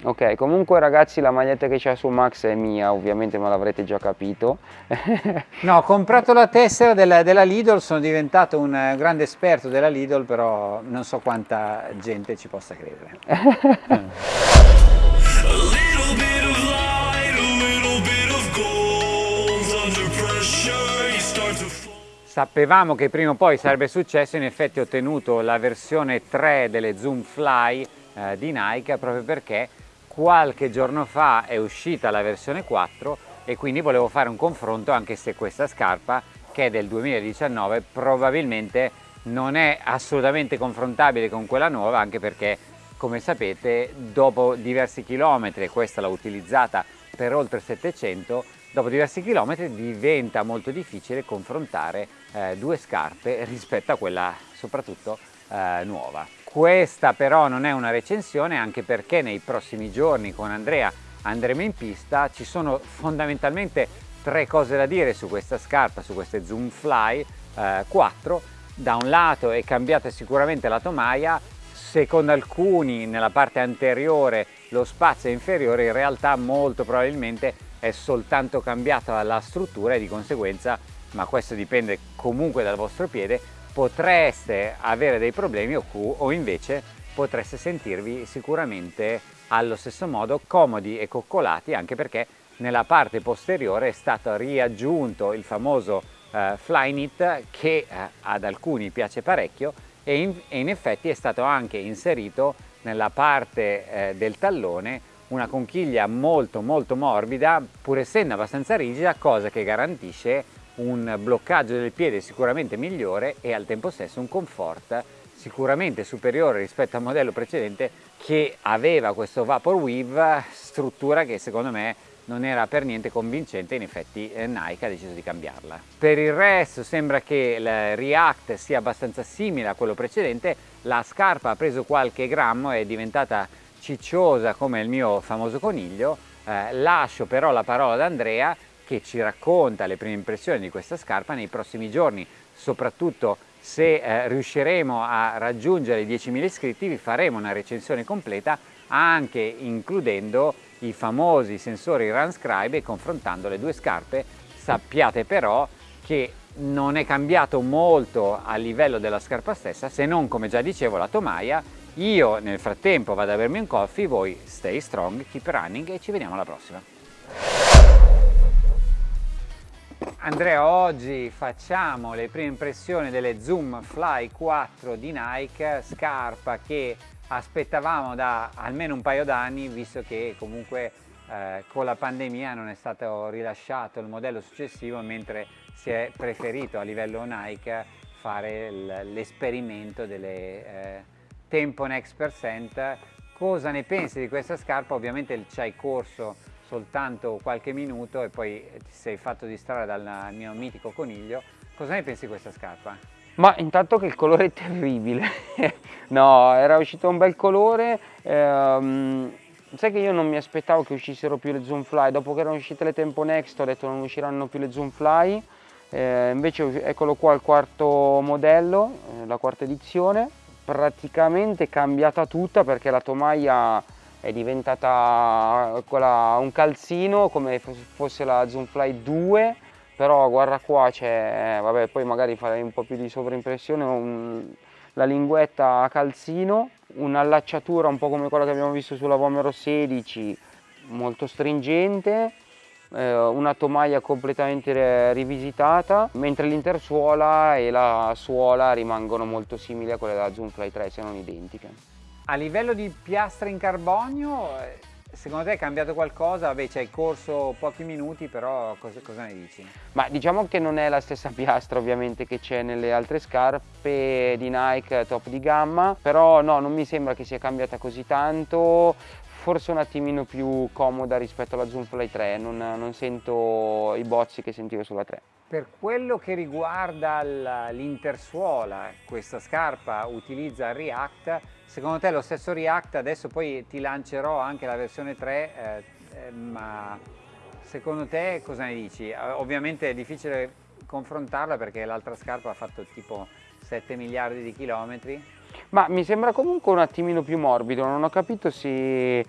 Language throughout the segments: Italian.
Ok, comunque ragazzi la maglietta che c'è su Max è mia, ovviamente me l'avrete già capito. no, ho comprato la tessera della, della, Lidl, sono diventato un eh, grande esperto della Lidl, però non so quanta gente ci possa credere. Sapevamo che prima o poi sarebbe successo, in effetti ho ottenuto la versione 3 delle Zoom Fly eh, di Nike proprio perché qualche giorno fa è uscita la versione 4 e quindi volevo fare un confronto anche se questa scarpa che è del 2019 probabilmente non è assolutamente confrontabile con quella nuova anche perché come sapete dopo diversi chilometri e questa l'ho utilizzata per oltre 700 dopo diversi chilometri diventa molto difficile confrontare eh, due scarpe rispetto a quella soprattutto eh, nuova questa però non è una recensione anche perché nei prossimi giorni con Andrea andremo in pista, ci sono fondamentalmente tre cose da dire su questa scarpa, su queste Zoom Fly eh, 4. Da un lato è cambiata sicuramente la tomaia, secondo alcuni nella parte anteriore lo spazio è inferiore, in realtà molto probabilmente è soltanto cambiata la struttura e di conseguenza, ma questo dipende comunque dal vostro piede, potreste avere dei problemi o, o invece potreste sentirvi sicuramente allo stesso modo comodi e coccolati anche perché nella parte posteriore è stato riaggiunto il famoso eh, Flyknit che eh, ad alcuni piace parecchio e in, e in, effetti è stato anche inserito nella parte eh, del tallone una conchiglia molto molto morbida pur essendo abbastanza rigida cosa che garantisce un bloccaggio del piede sicuramente migliore e al tempo stesso un comfort sicuramente superiore rispetto al modello precedente che aveva questo Vapor Weave, struttura che secondo me non era per niente convincente, in effetti eh, Nike ha deciso di cambiarla. Per il resto sembra che il React sia abbastanza simile a quello precedente, la scarpa ha preso qualche grammo, è diventata cicciosa come il mio famoso coniglio, eh, lascio però la parola ad Andrea che ci racconta le prime impressioni di questa scarpa nei prossimi giorni, soprattutto se eh, riusciremo a raggiungere i 10.000 iscritti vi faremo una recensione completa anche includendo i famosi sensori RunScribe e confrontando le due scarpe. Sappiate però che non è cambiato molto a livello della scarpa stessa se non come già dicevo la tomaia. Io nel frattempo vado a bermi un coffee voi stay strong keep running e ci vediamo alla prossima Andrea, oggi facciamo le prime impressioni delle Zoom Fly 4 di Nike, scarpa che aspettavamo da almeno un paio d'anni, visto che comunque eh, con la pandemia non è stato rilasciato il modello successivo, mentre si è preferito a livello Nike fare l'esperimento delle eh, Tempo Next Percent. Cosa ne pensi di questa scarpa? Ovviamente ci hai corso soltanto qualche minuto e poi ti sei fatto distrarre dal mio mitico coniglio. Cosa ne pensi di questa scarpa? Ma intanto che il colore è terribile, no era uscito un bel colore, ehm, sai che io non mi aspettavo che uscissero più le Zoom Fly, dopo che erano uscite le Tempo Next ho detto non usciranno più le Zoom Fly, eh, invece eccolo qua il quarto modello, eh, la quarta edizione, praticamente cambiata tutta perché la tomaia è diventata quella, un calzino come fosse la Zoomfly 2 però guarda qua c'è, eh, vabbè poi magari farei un po' più di sovraimpressione, un, la linguetta a calzino, un'allacciatura un po' come quella che abbiamo visto sulla Vomero 16, molto stringente, eh, una tomaia completamente rivisitata, mentre l'intersuola e la suola rimangono molto simili a quelle della Zoomfly 3, se non identiche. A livello di piastre in carbonio, eh, secondo te è cambiato qualcosa? Vabbè, ci hai corso pochi minuti, però cosa, cosa, ne dici? Ma diciamo che non è la stessa piastra ovviamente che c'è nelle altre scarpe di Nike top di gamma, però no, non mi sembra che sia cambiata così tanto, forse un attimino più comoda rispetto alla Zoom Fly 3, non, non sento i bozzi che sentivo sulla 3. Per quello che riguarda l'intersuola, questa scarpa utilizza React, secondo te lo stesso React, adesso poi ti lancerò anche la versione 3, eh, eh, ma secondo te cosa ne dici? Eh, ovviamente è difficile confrontarla perché l'altra scarpa ha fatto tipo 7 miliardi di chilometri. Ma mi sembra comunque un attimino più morbido, non ho capito se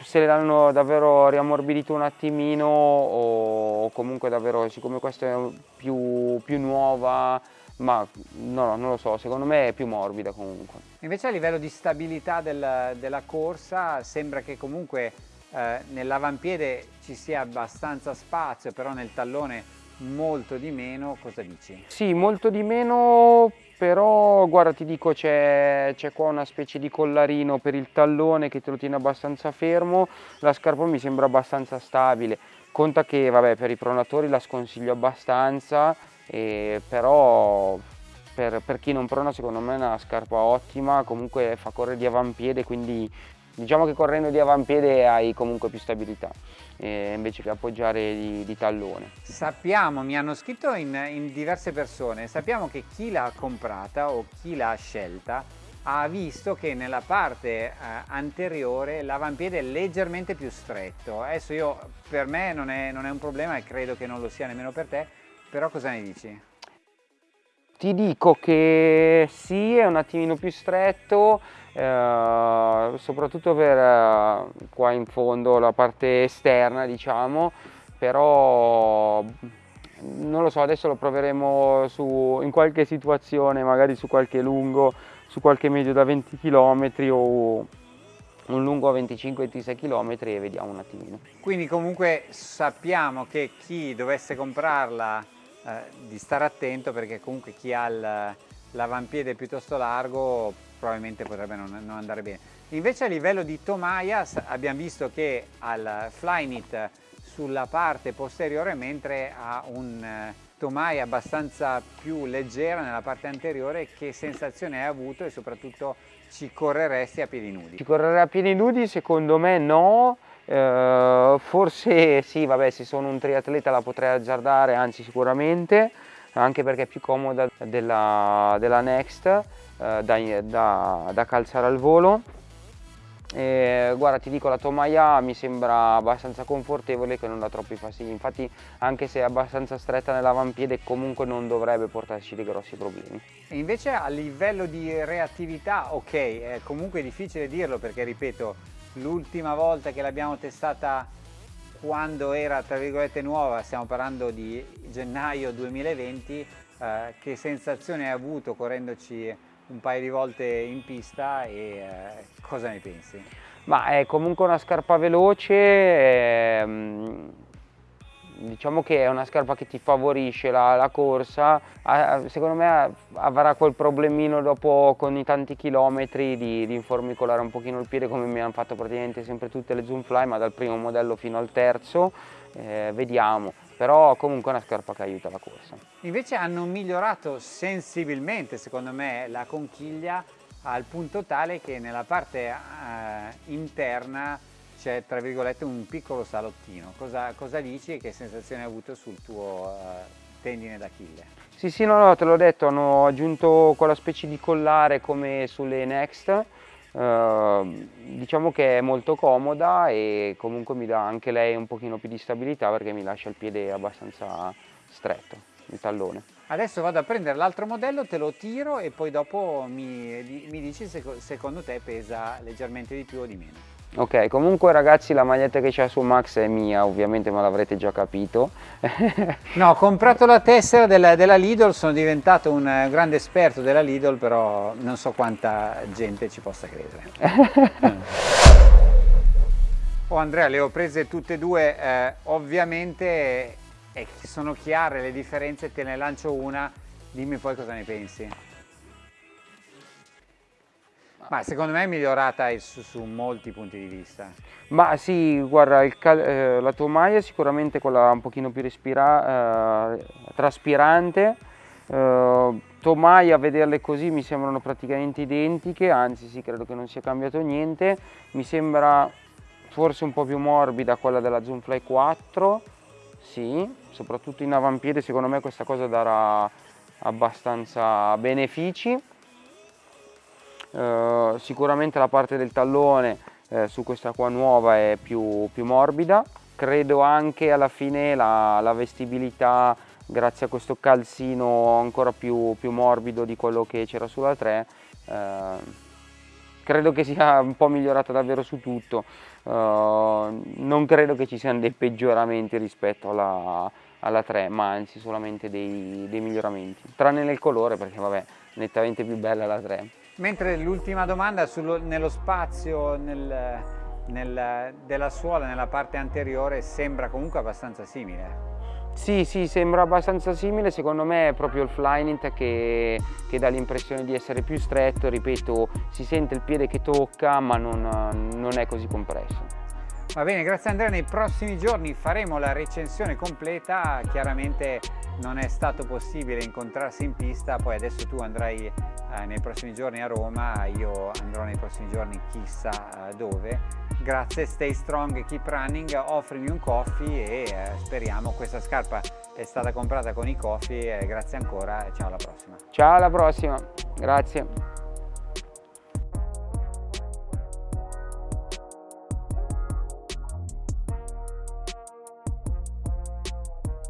se l'hanno davvero riammorbidito un attimino o comunque davvero, siccome questa è più, più nuova, ma no, non lo so, secondo me è più morbida comunque. Invece a livello di stabilità del, della corsa sembra che comunque eh, nell'avampiede ci sia abbastanza spazio, però nel tallone molto di meno, cosa dici? Sì, molto di meno, però guarda ti dico c'è qua una specie di collarino per il tallone che te lo tiene abbastanza fermo, la scarpa mi sembra abbastanza stabile, conta che vabbè per i pronatori la sconsiglio abbastanza, eh, però per, per, chi non prona secondo me è una scarpa ottima, comunque fa correre di avampiede, quindi diciamo che correndo di avampiede hai comunque più stabilità eh, invece che appoggiare di, di, tallone. Sappiamo, mi hanno scritto in, in diverse persone, sappiamo che chi l'ha comprata o chi l'ha scelta ha visto che nella parte eh, anteriore l'avampiede è leggermente più stretto. Adesso io, per me non è, non è un problema e credo che non lo sia nemmeno per te, però cosa ne dici? Ti dico che sì, è un attimino più stretto, eh, soprattutto per eh, qua in fondo la parte esterna diciamo, però non lo so, adesso lo proveremo su, in qualche situazione, magari su qualche lungo, su qualche medio da 20 km o un lungo a 25-26 km e vediamo un attimino. Quindi comunque sappiamo che chi dovesse comprarla eh, di stare attento perché comunque chi ha l'avampiede piuttosto largo probabilmente potrebbe non, non, andare bene. Invece a livello di tomaia abbiamo visto che al Flyknit sulla parte posteriore mentre ha un eh, tomaia abbastanza più leggera nella parte anteriore che sensazione hai avuto e soprattutto ci correresti a piedi nudi? Ci correrei a piedi nudi secondo me no, Uh, forse sì, vabbè, se sono un triatleta la potrei azzardare, anzi sicuramente, anche perché è più comoda della, della Next uh, da, da, da, calzare al volo. E, guarda, ti dico, la tomaia mi sembra abbastanza confortevole che non dà troppi fastidi, infatti anche se è abbastanza stretta nell'avampiede comunque non dovrebbe portarci dei grossi problemi. E invece a livello di reattività, ok, è comunque difficile dirlo perché ripeto, l'ultima volta che l'abbiamo testata quando era tra virgolette nuova, stiamo parlando di gennaio 2020, eh, che sensazione hai avuto correndoci un paio di volte in pista e eh, cosa ne pensi? Ma è comunque una scarpa veloce, ehm, diciamo che è una scarpa che ti favorisce la, la corsa, secondo me avrà quel problemino dopo con i tanti chilometri di, di informicolare un pochino il piede come mi hanno fatto praticamente sempre tutte le Zoomfly ma dal primo modello fino al terzo, eh, vediamo, però comunque è una scarpa che aiuta la corsa. Invece hanno migliorato sensibilmente secondo me la conchiglia al punto tale che nella parte eh, interna c'è tra virgolette un piccolo salottino. Cosa, cosa, dici e che sensazione hai avuto sul tuo uh, tendine d'Achille? Sì, sì, no, no, te l'ho detto, hanno aggiunto quella specie di collare come sulle Next, uh, diciamo che è molto comoda e comunque mi dà anche lei un pochino più di stabilità perché mi lascia il piede abbastanza stretto, il tallone. Adesso vado a prendere l'altro modello, te lo tiro e poi dopo mi, mi dici se secondo te pesa leggermente di più o di meno. Ok, comunque ragazzi la maglietta che c'è su Max è mia, ovviamente ma l'avrete già capito. no, ho comprato la tessera della, della, Lidl, sono diventato un grande esperto della Lidl, però non so quanta gente ci possa credere. oh Andrea, le ho prese tutte e due, eh, ovviamente eh, sono chiare le differenze, te ne lancio una, dimmi poi cosa ne pensi. Ma secondo me è migliorata su, su molti punti di vista. Ma sì, guarda, eh, la tomaia è sicuramente quella un pochino più respira, eh, traspirante. Eh, tomaia, a vederle così mi sembrano praticamente identiche, anzi sì, credo che non sia cambiato niente. Mi sembra forse un po' più morbida quella della Zoomfly 4, sì, soprattutto in avampiede secondo me questa cosa darà abbastanza benefici eh, sicuramente la parte del tallone eh, su questa qua nuova è più, più morbida. Credo anche alla fine la, la, vestibilità grazie a questo calzino ancora più, più morbido di quello che c'era sulla 3 eh, credo che sia un po' migliorata davvero su tutto. Uh, non credo che ci siano dei peggioramenti rispetto alla, alla 3, ma anzi solamente dei, dei miglioramenti, tranne nel colore perché vabbè, nettamente più bella la 3. Mentre l'ultima domanda sullo, nello spazio nel, nel, della suola nella parte anteriore sembra comunque abbastanza simile. Sì, sì, sembra abbastanza simile, secondo me è proprio il Flyknit che, che dà l'impressione di essere più stretto, ripeto, si sente il piede che tocca ma non, non è così compresso. Va bene, grazie Andrea, nei prossimi giorni faremo la recensione completa, chiaramente non è stato possibile incontrarsi in pista, poi adesso tu andrai eh, nei prossimi giorni a Roma, io andrò nei prossimi giorni chissà eh, dove. Grazie, stay strong, keep running, offrimi un coffee e eh, speriamo questa scarpa è stata comprata con i coffee, grazie ancora e ciao alla prossima. Ciao alla prossima, grazie.